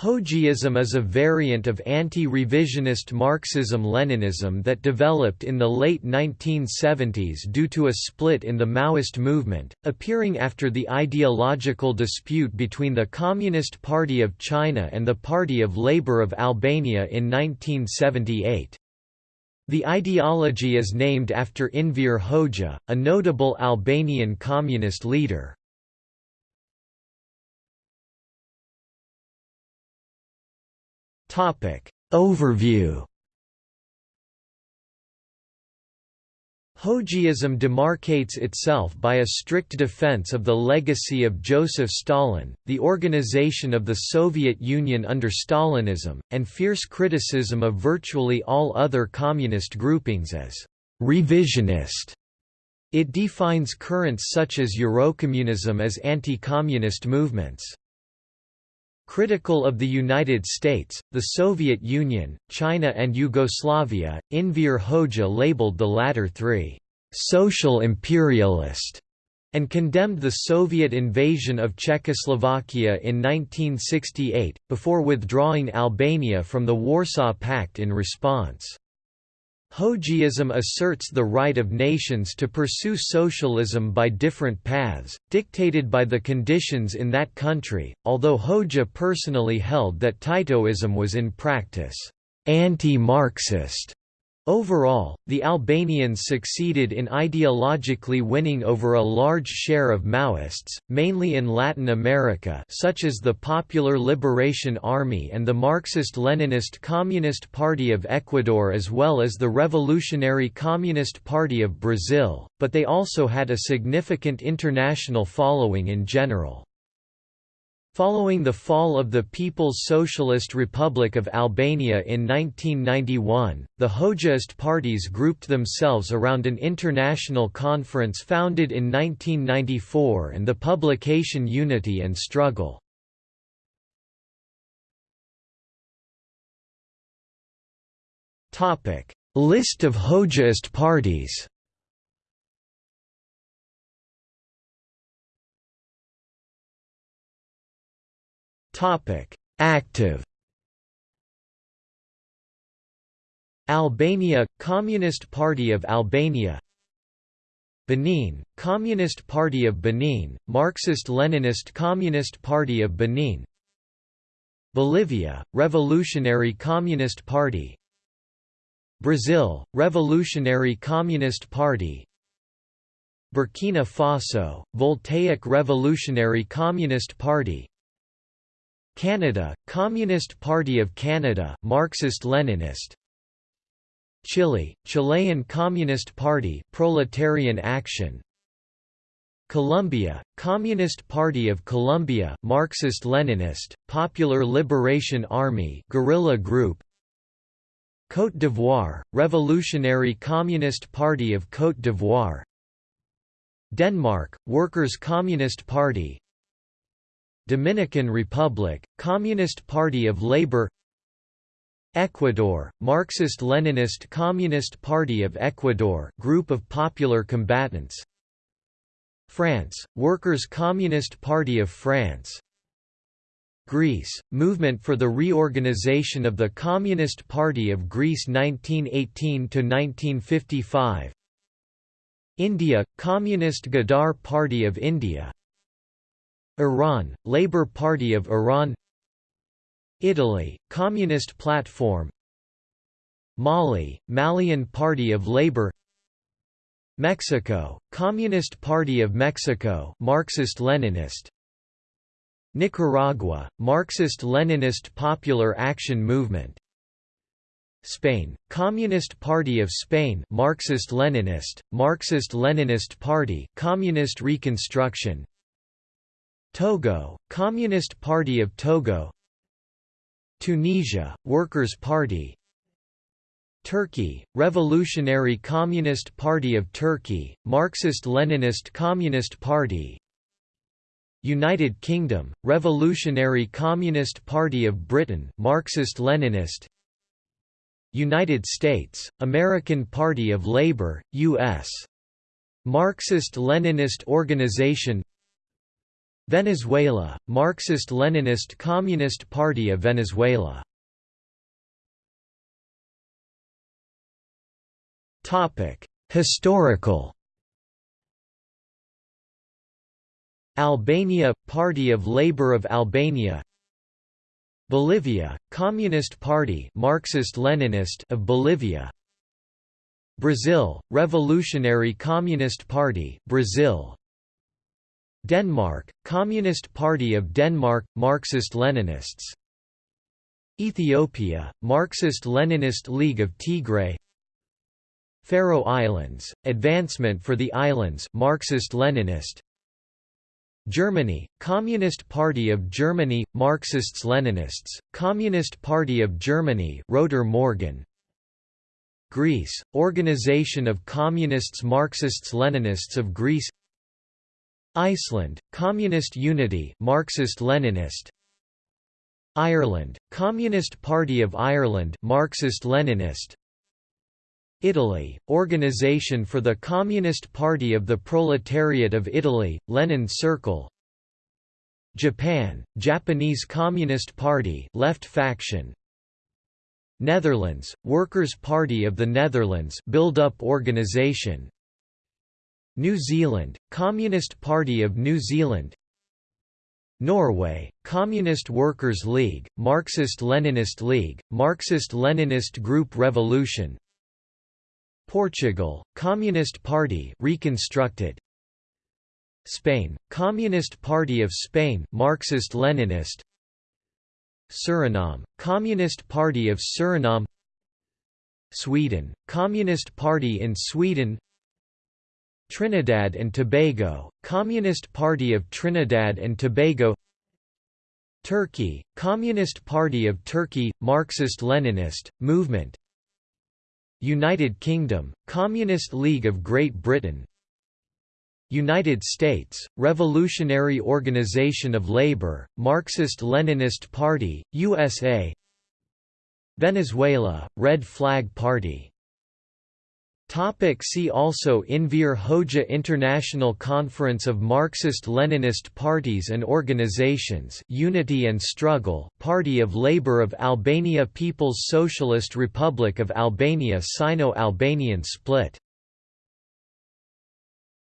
Hoxhaism is a variant of anti-revisionist Marxism-Leninism that developed in the late 1970s due to a split in the Maoist movement, appearing after the ideological dispute between the Communist Party of China and the Party of Labour of Albania in 1978. The ideology is named after Enver Hoxha, a notable Albanian communist leader. Topic Overview Hoxhaism demarcates itself by a strict defense of the legacy of Joseph Stalin, the organization of the Soviet Union under Stalinism, and fierce criticism of virtually all other communist groupings as revisionist. It defines currents such as Eurocommunism as anti-communist movements. Critical of the United States, the Soviet Union, China and Yugoslavia, Enver Hoxha labeled the latter three, "...social imperialist", and condemned the Soviet invasion of Czechoslovakia in 1968, before withdrawing Albania from the Warsaw Pact in response. Hoxhaism asserts the right of nations to pursue socialism by different paths, dictated by the conditions in that country, although Hoxha personally held that Titoism was in practice anti-Marxist. Overall, the Albanians succeeded in ideologically winning over a large share of Maoists, mainly in Latin America such as the Popular Liberation Army and the Marxist-Leninist Communist Party of Ecuador as well as the Revolutionary Communist Party of Brazil, but they also had a significant international following in general. Following the fall of the People's Socialist Republic of Albania in 1991, the Hoxhaist parties grouped themselves around an international conference founded in 1994 and the publication Unity and Struggle. List of Hoxhaist parties Active Albania Communist Party of Albania Benin Communist Party of Benin Marxist-Leninist Communist Party of Benin Bolivia Revolutionary Communist Party Brazil Revolutionary Communist Party Burkina Faso Voltaic Revolutionary Communist Party Canada, Communist Party of Canada Marxist-Leninist. Chile, Chilean Communist Party Proletarian Action. Colombia, Communist Party of Colombia Marxist-Leninist, Popular Liberation Army guerrilla group. Côte d'Ivoire, Revolutionary Communist Party of Côte d'Ivoire. Denmark, Workers' Communist Party Dominican Republic, Communist Party of Labor Ecuador, Marxist-Leninist Communist Party of Ecuador group of popular combatants France, Workers' Communist Party of France Greece, Movement for the Reorganization of the Communist Party of Greece 1918–1955 India, Communist Ghadar Party of India Iran, Labour Party of Iran Italy, Communist Platform Mali, Malian Party of Labour Mexico, Communist Party of Mexico Marxist-Leninist Nicaragua, Marxist-Leninist Popular Action Movement Spain, Communist Party of Spain Marxist-Leninist, Marxist-Leninist Party Communist Reconstruction Togo, Communist Party of Togo. Tunisia, Workers' Party. Turkey, Revolutionary Communist Party of Turkey, Marxist-Leninist Communist Party. United Kingdom, Revolutionary Communist Party of Britain Marxist-Leninist United States, American Party of Labor, U.S. Marxist-Leninist Organization Venezuela, Marxist-Leninist Communist Party of Venezuela. Historical. Albania – Party of Labour of Albania. Bolivia – Communist Party Marxist-Leninist of Bolivia. Brazil – Revolutionary Communist Party Brazil Denmark – Communist Party of Denmark – Marxist-Leninists. Ethiopia – Marxist-Leninist League of Tigray Faroe Islands – Advancement for the Islands Marxist-Leninist. Germany, Communist Party of Germany, Marxists-Leninists, Communist Party of Germany Roter Morgen Greece, Organization of Communists Marxists-Leninists of Greece Iceland, Communist Unity Marxist-Leninist Ireland, Communist Party of Ireland Marxist-Leninist Italy, Organization for the Communist Party of the Proletariat of Italy, Lenin Circle. Japan, Japanese Communist Party left faction. Netherlands, Workers' Party of the Netherlands build-up organization New Zealand, Communist Party of New Zealand. Norway, Communist Workers' League, Marxist-Leninist League, Marxist-Leninist Group Revolution. Portugal, Communist Party reconstructed. Spain, Communist Party of Spain Marxist-Leninist Suriname, Communist Party of Suriname. Sweden, Communist Party in Sweden Trinidad and Tobago, Communist Party of Trinidad and Tobago Turkey, Communist Party of Turkey, Marxist-Leninist, movement United Kingdom, Communist League of Great Britain United States, Revolutionary Organization of Labor, Marxist-Leninist Party, USA Venezuela, Red Flag Party Topic see also Enver Hoxha International Conference of Marxist-Leninist Parties and Organizations Unity and Struggle Party of Labour of Albania People's Socialist Republic of Albania Sino-Albanian split